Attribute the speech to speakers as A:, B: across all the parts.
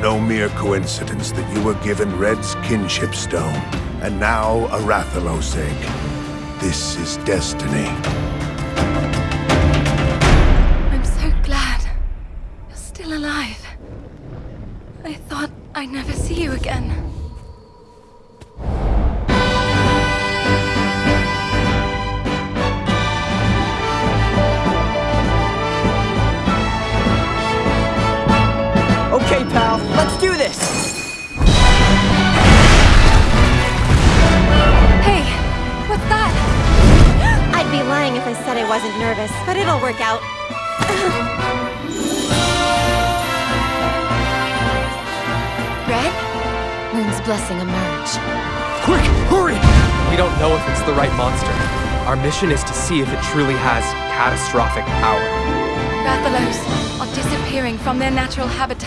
A: no mere coincidence that you were given Red's kinship stone, and now a Rathalos egg. This is destiny.
B: Mission is to see if it truly has catastrophic power.
C: Rathalos are disappearing from their natural habitats.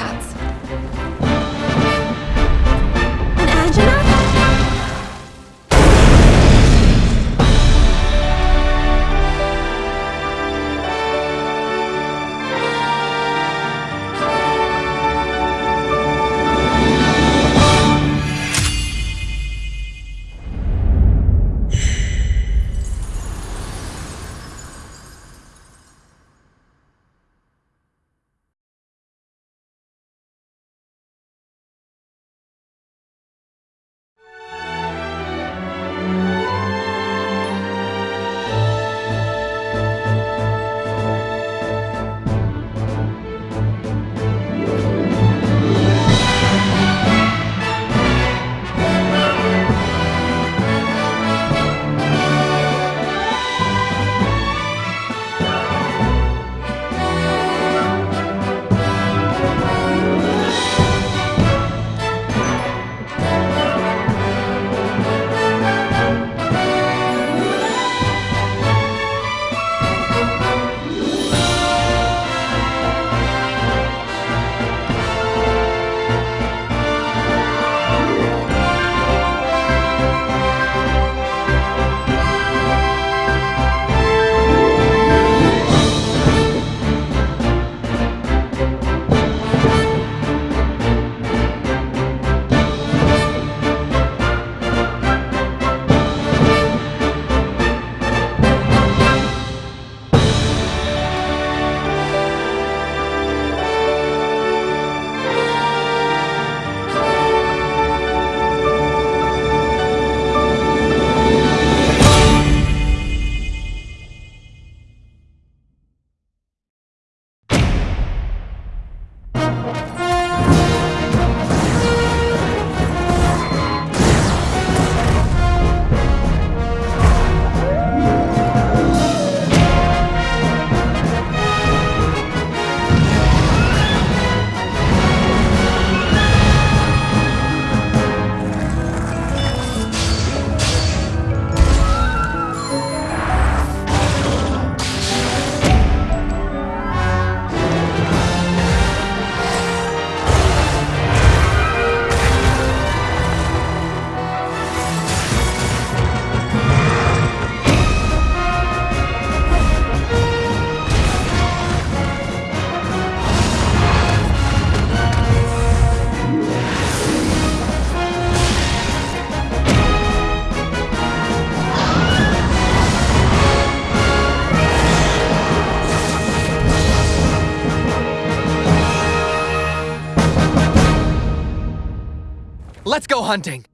B: Let's go hunting!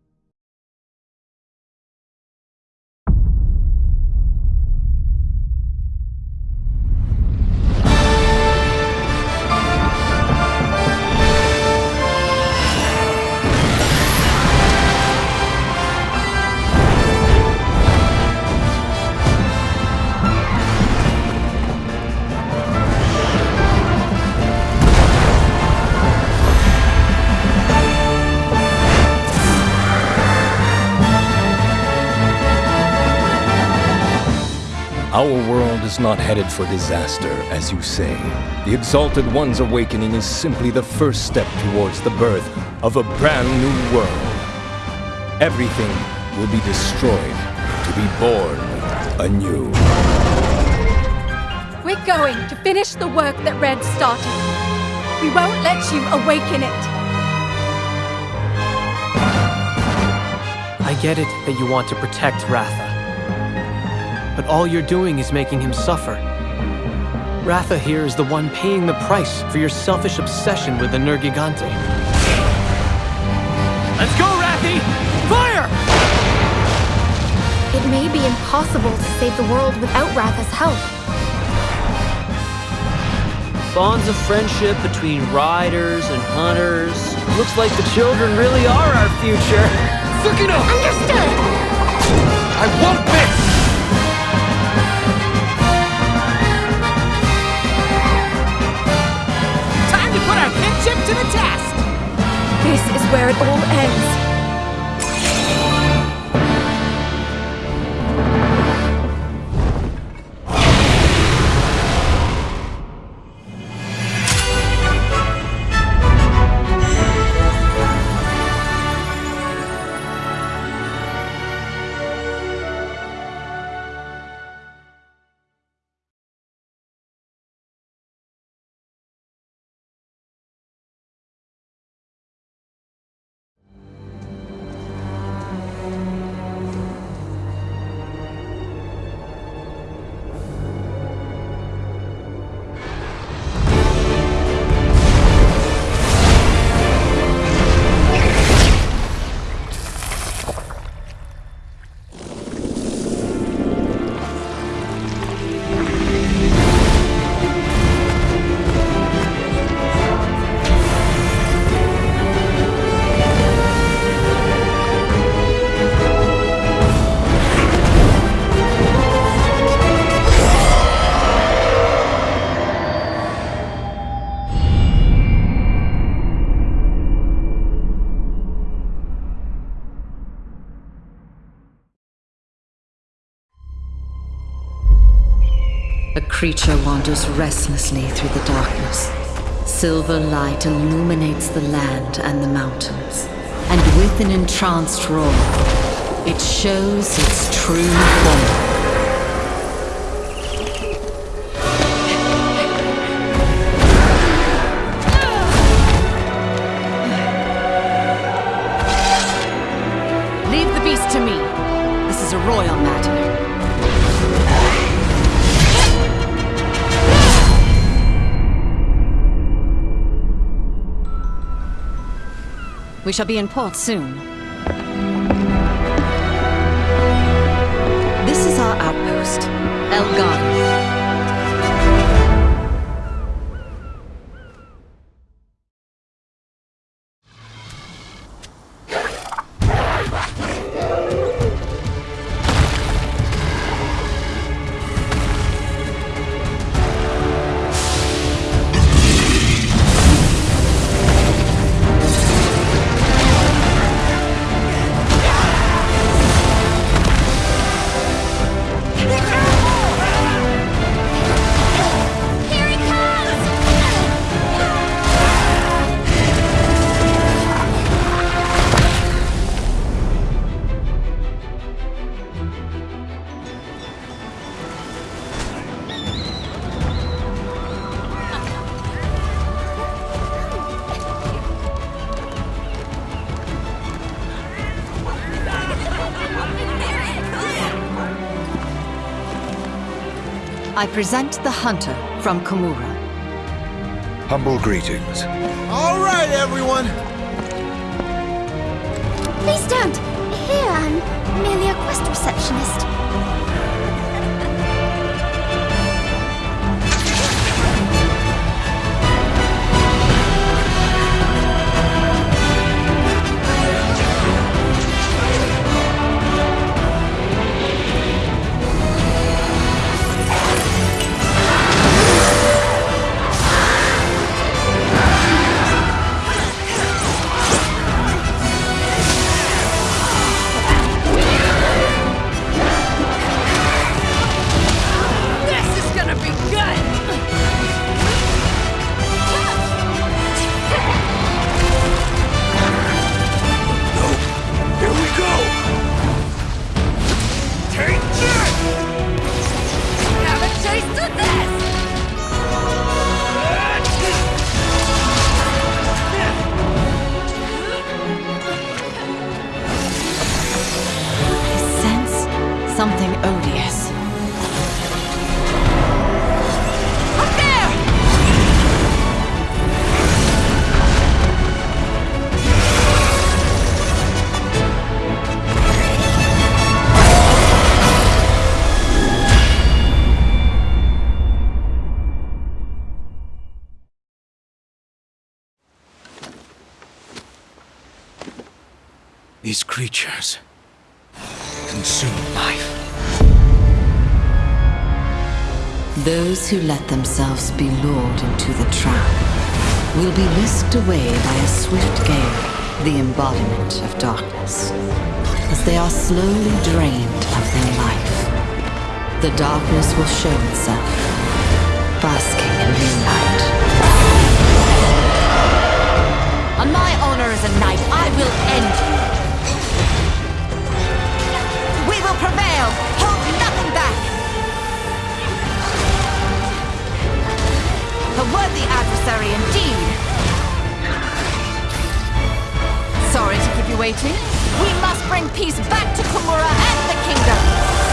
D: is not headed for disaster, as you say. The Exalted One's awakening is simply the first step towards the birth of a brand new world. Everything will be destroyed to be born anew.
C: We're going to finish the work that Red started. We won't let you awaken it.
E: I get it that you want to protect Ratha. But all you're doing is making him suffer. Ratha here is the one paying the price for your selfish obsession with the Nergigante. Let's go, Rathy! Fire!
C: It may be impossible to save the world without Ratha's help.
F: Bonds of friendship between riders and hunters. Looks like the children really are our future.
B: Tsukino!
C: Understood!
B: I won't miss!
E: Test!
C: This is where it all ends.
G: Creature wanders restlessly through the darkness. Silver light illuminates the land and the mountains. And with an entranced roar, it shows its true form. We shall be in port soon. This is our outpost, El. I present the hunter from Kamura.
A: Humble greetings.
H: All right, everyone.
C: Please don't. Here, I'm merely a quest receptionist.
I: These creatures consume life.
G: Those who let themselves be lured into the trap will be whisked away by a swift gale, the embodiment of darkness, as they are slowly drained of their life. The darkness will show itself, basking in moonlight.
J: On my honor as a knight, I will end you. Prevail! Hold nothing back! A worthy adversary indeed! Sorry to keep you waiting. We must bring peace back to Kamura and the kingdom!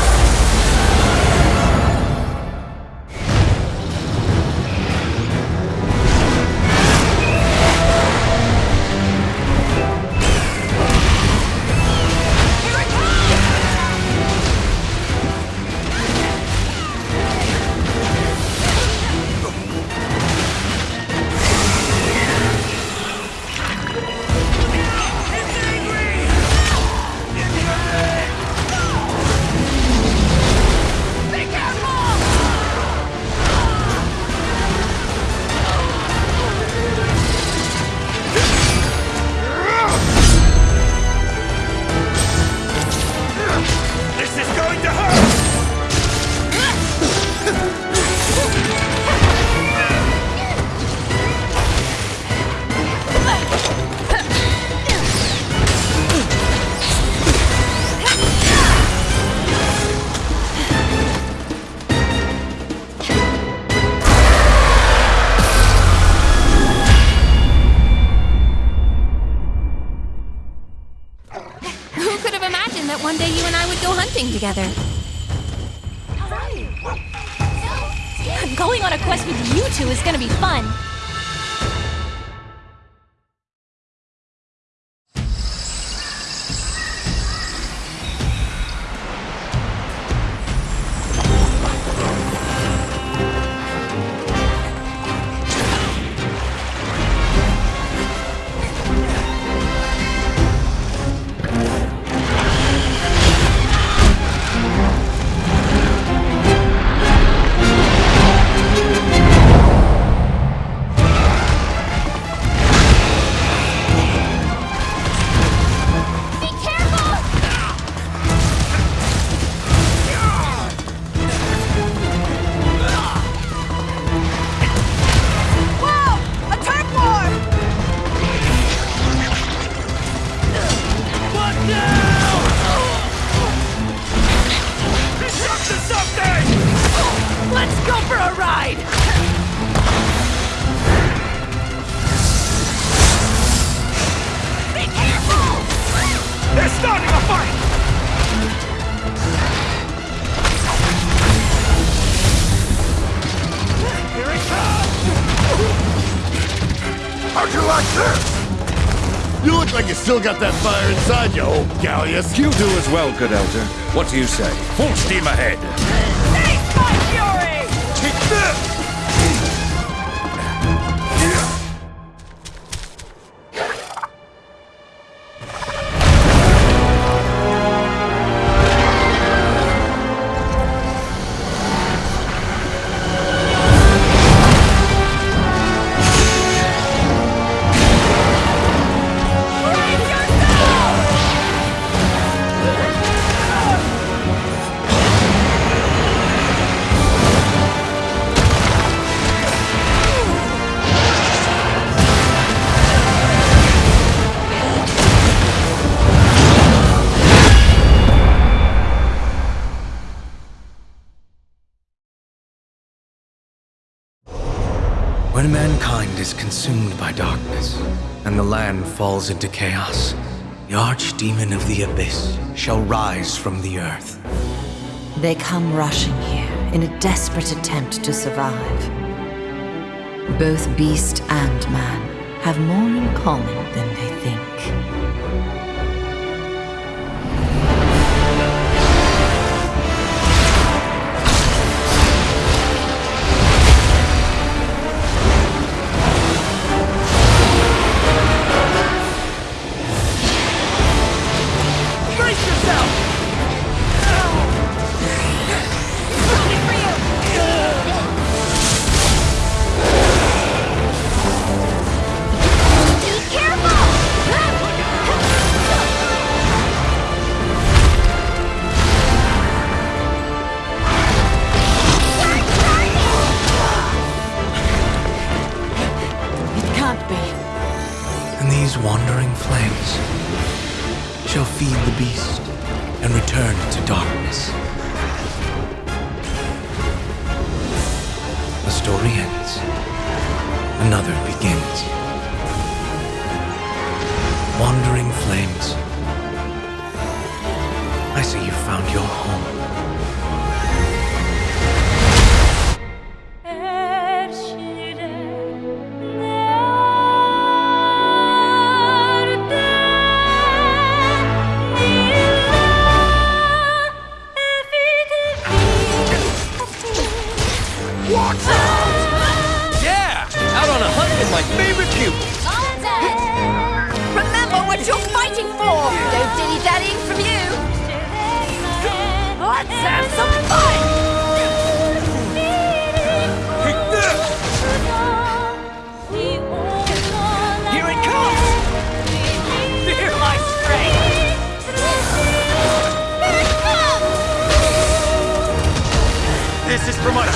K: Still got that fire inside you, old Galleus.
L: You do as well, good elder. What do you say? Full steam ahead.
I: Falls into chaos, the Archdemon of the Abyss shall rise from the earth.
G: They come rushing here in a desperate attempt to survive. Both beast and man have more in common than they think. This is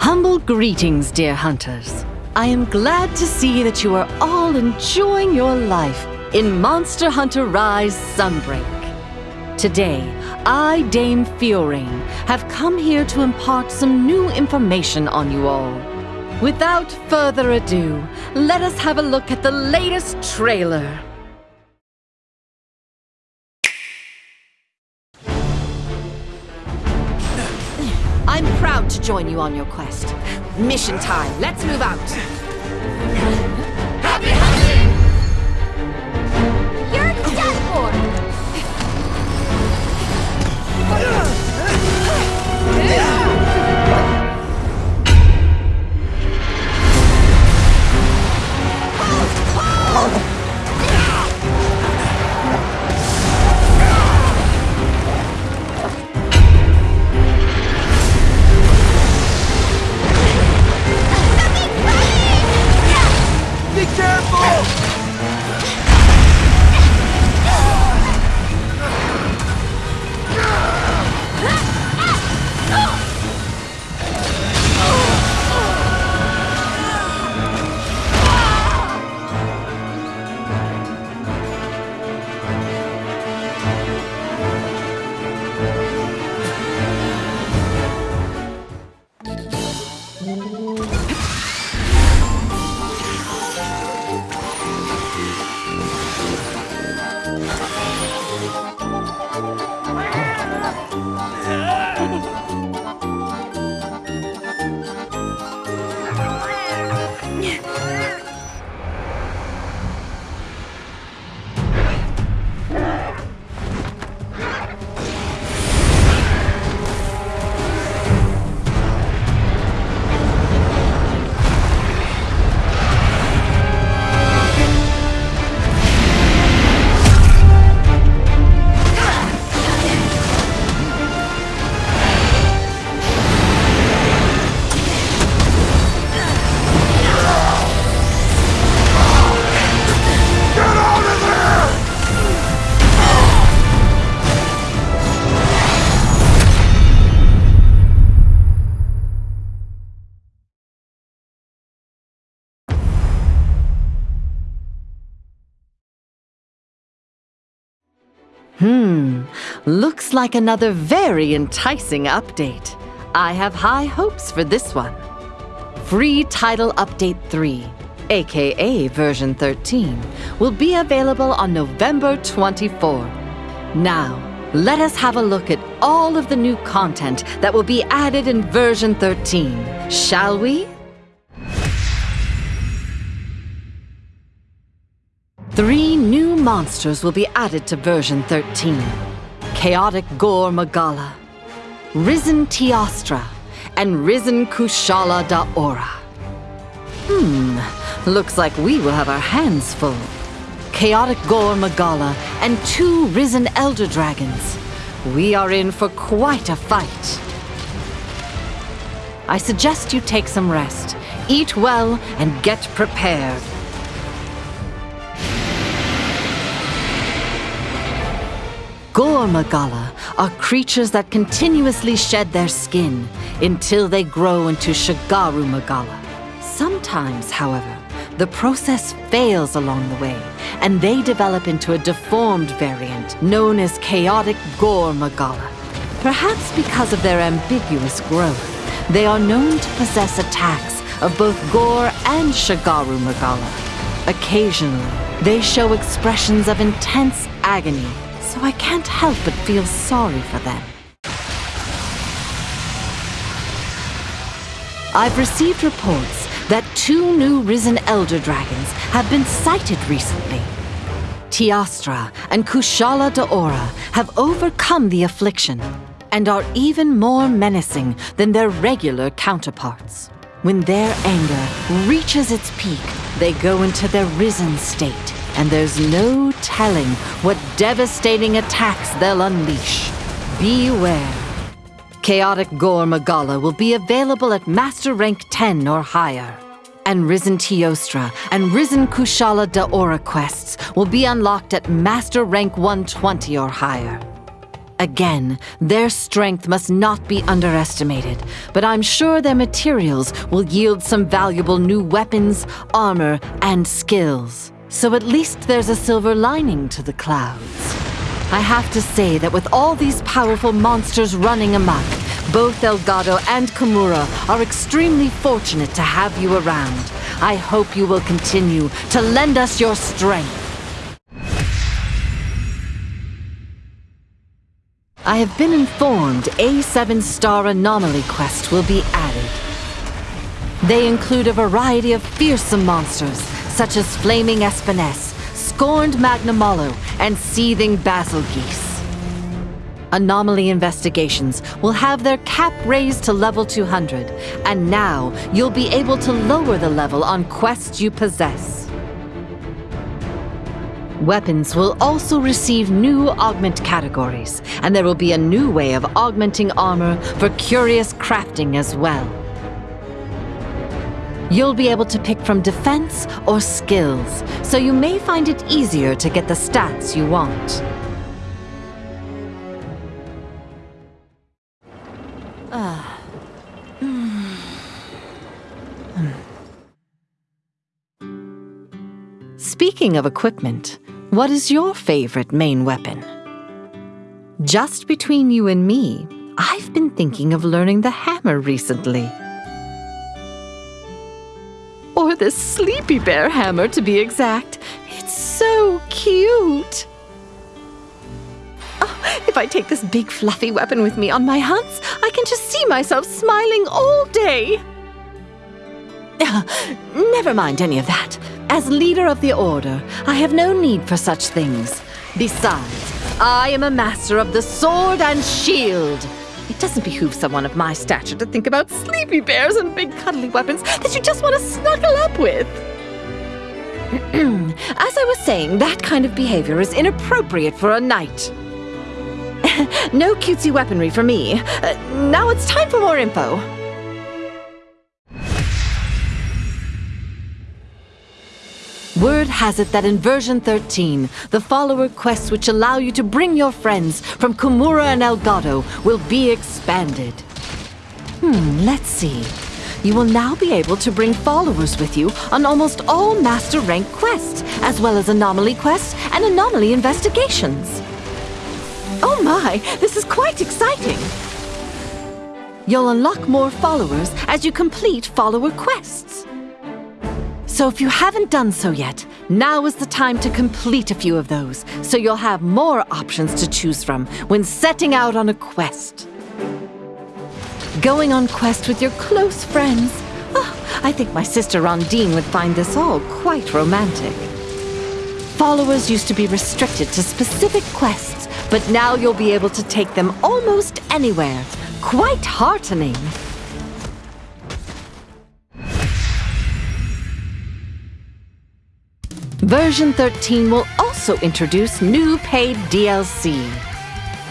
G: humble greetings, dear hunters. I am glad to see that you are all enjoying your life in Monster Hunter Rise Sunbreak. Today, I, Dame Fiorayne, have come here to impart some new information on you all. Without further ado, let us have a look at the latest trailer. I'm proud to join you on your quest. Mission time. Let's move out. Looks like another very enticing update. I have high hopes for this one. Free Title Update 3, aka version 13, will be available on November 24. Now, let us have a look at all of the new content that will be added in version 13, shall we? Three new monsters will be added to version 13. Chaotic Gore Magala, Risen Teostra, and Risen Kushala Daora. Hmm, looks like we will have our hands full. Chaotic Gore Magala and two Risen Elder Dragons. We are in for quite a fight. I suggest you take some rest, eat well, and get prepared. Gore Magala are creatures that continuously shed their skin until they grow into Shagaru Magala. Sometimes, however, the process fails along the way, and they develop into a deformed variant known as Chaotic Gore Magala. Perhaps because of their ambiguous growth, they are known to possess attacks of both Gore and Shagaru Magala. Occasionally, they show expressions of intense agony so I can't help but feel sorry for them. I've received reports that two new risen elder dragons have been sighted recently. Teostra and Kushala Daora have overcome the affliction and are even more menacing than their regular counterparts. When their anger reaches its peak, they go into their risen state, and there's no telling what devastating attacks they'll unleash. Beware. Chaotic Gore Magala will be available at Master Rank 10 or higher. And Risen Teostra and Risen Kushala Daora quests will be unlocked at Master Rank 120 or higher. Again, their strength must not be underestimated, but I'm sure their materials will yield some valuable new weapons, armor, and skills. So at least there's a silver lining to the clouds. I have to say that with all these powerful monsters running amok, both Elgado and Kamura are extremely fortunate to have you around. I hope you will continue to lend us your strength. I have been informed a 7-star anomaly quest will be added. They include a variety of fearsome monsters, such as Flaming Espinas, Scorned Magnamalo, and Seething Basil Geese. Anomaly investigations will have their cap raised to level 200, and now you'll be able to lower the level on quests you possess. Weapons will also receive new augment categories, and there will be a new way of augmenting armor for Qurious crafting as well. You'll be able to pick from defense or skills, so you may find it easier to get the stats you want. Ah. Speaking of equipment, what is your favorite main weapon? Just between you and me, I've been thinking of learning the hammer recently. Or the Sleepy Bear hammer, to be exact. It's so cute! Oh, if I take this big fluffy weapon with me on my hunts, I can just see myself smiling all day. Never mind any of that. As leader of the Order, I have no need for such things. Besides, I am a master of the sword and shield. It doesn't behoove someone of my stature to think about sleepy bears and big cuddly weapons that you just want to snuggle up with. As I was saying, that kind of behavior is inappropriate for a knight. no cutesy weaponry for me. Uh, now it's time for more info. Word has it that in version 13, the follower quests which allow you to bring your friends from Kamura and Elgado will be expanded. Hmm, let's see. You will now be able to bring followers with you on almost all Master Rank quests, as well as Anomaly quests and Anomaly investigations. Oh my, this is quite exciting! You'll unlock more followers as you complete follower quests. So if you haven't done so yet, now is the time to complete a few of those, so you'll have more options to choose from when setting out on a quest. Going on quest with your close friends. Oh, I think my sister Rondine would find this all quite romantic. Followers used to be restricted to specific quests, but now you'll be able to take them almost anywhere. Quite heartening. Version 13 will also introduce new paid DLC,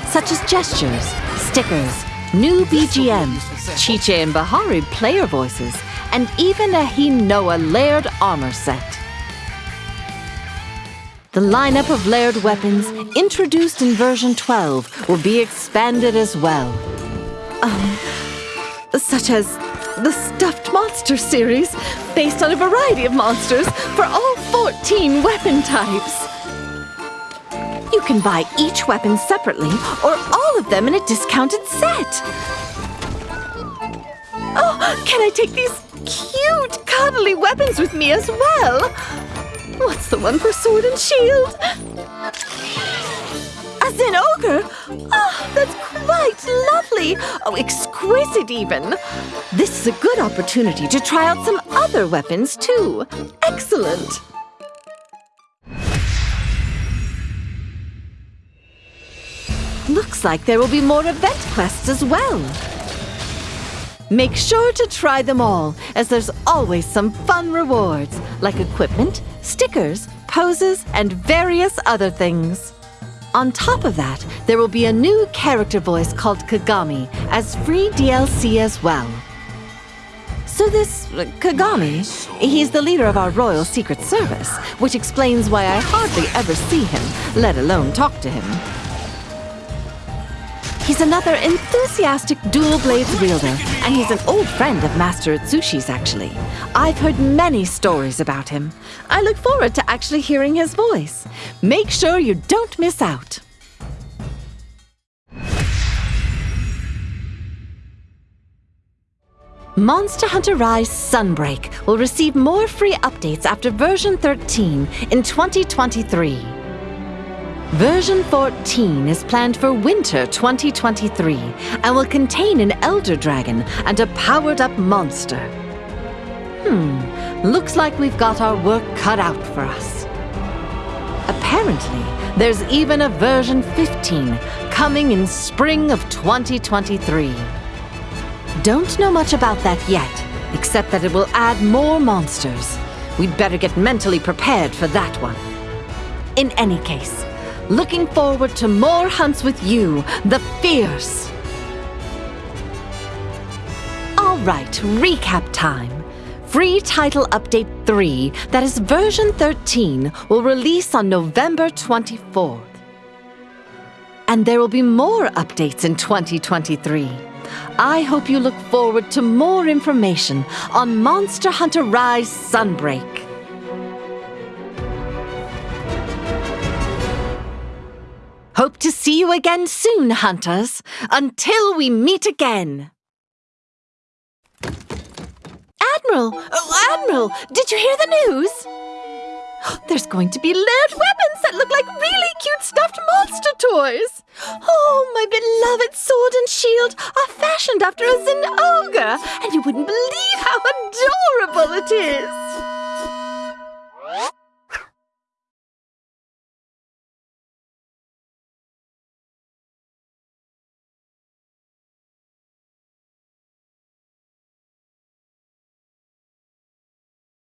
G: such as gestures, stickers, new BGM, Chichae and Bahari player voices, and even a Hinoa layered armor set. The lineup of layered weapons introduced in version 12 will be expanded as well. Um, such as the Stuffed Monster series, based on a variety of monsters for all 14 weapon types. You can buy each weapon separately or all of them in a discounted set. Oh, can I take these cute, cuddly weapons with me as well? What's the one for sword and shield? A Zinogre? Oh, that's quite lovely. Oh, exquisite even. This is a good opportunity to try out some other weapons too. Excellent. Looks like there will be more event quests as well. Make sure to try them all, as there's always some fun rewards, like equipment, stickers, poses, and various other things. On top of that, there will be a new character voice called Kagami as free DLC as well. So this uh, Kagami, he's the leader of our Royal Secret Service, which explains why I hardly ever see him, let alone talk to him. He's another enthusiastic dual blades wielder, and he's an old friend of Master Utsushi's, actually. I've heard many stories about him. I look forward to actually hearing his voice. Make sure you don't miss out. Monster Hunter Rise Sunbreak will receive more free updates after version 13 in 2023. Version 14 is planned for winter 2023 and will contain an Elder Dragon and a powered up monster. Hmm, looks like we've got our work cut out for us. Apparently, there's even a version 15 coming in spring of 2023. Don't know much about that yet, except that it will add more monsters. We'd better get mentally prepared for that one. In any case, looking forward to more hunts with you, the Fierce. All right, recap time. Free Title Update 3, that is version 13, will release on November 24th. And there will be more updates in 2023. I hope you look forward to more information on Monster Hunter Rise Sunbreak. Hope to see you again soon, Hunters. Until we meet again. Admiral! Oh, Admiral! Did you hear the news? There's going to be layered weapons that look like really cute stuffed monster toys! Oh, my beloved sword and shield are fashioned after a Zen ogre, and you wouldn't believe how adorable it is!